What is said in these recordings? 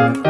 Thank you.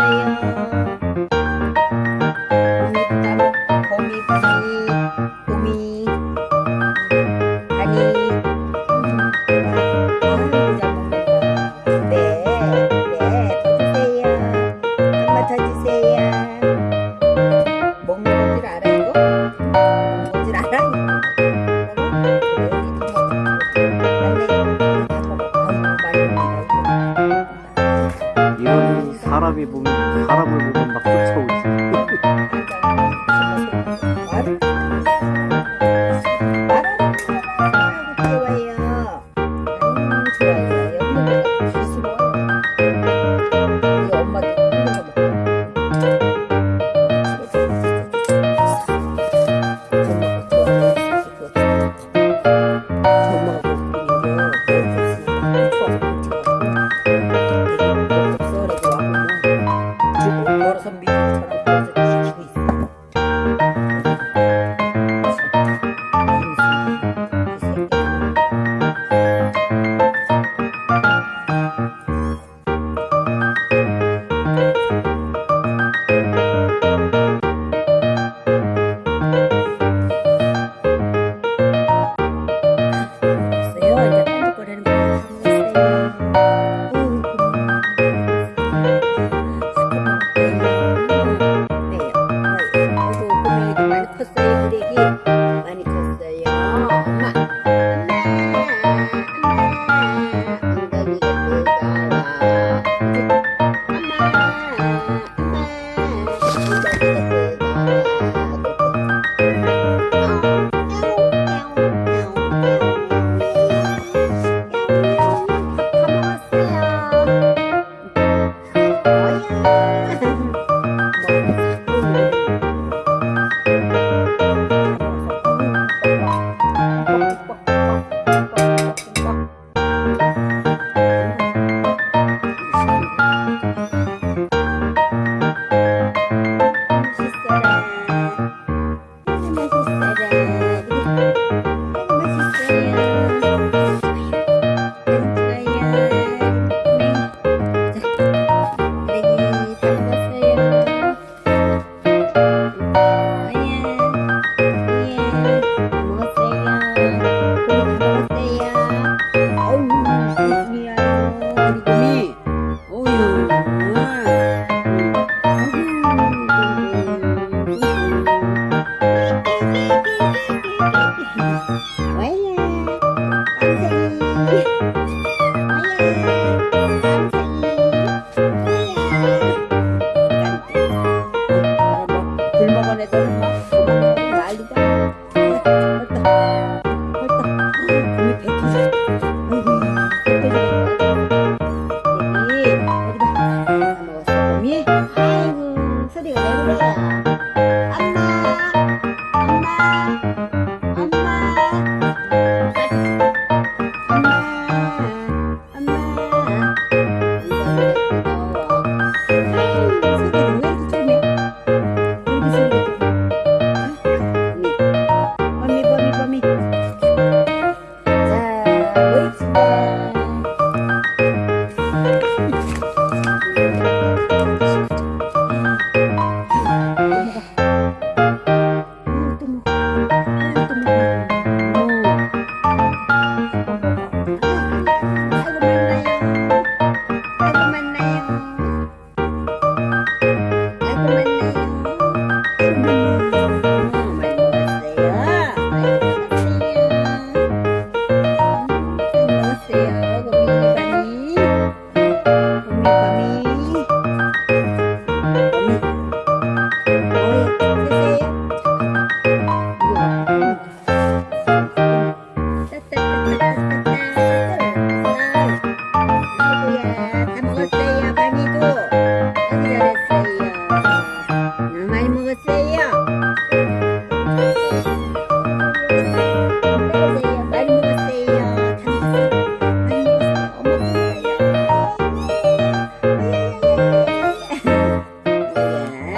Thank you. bumi bumi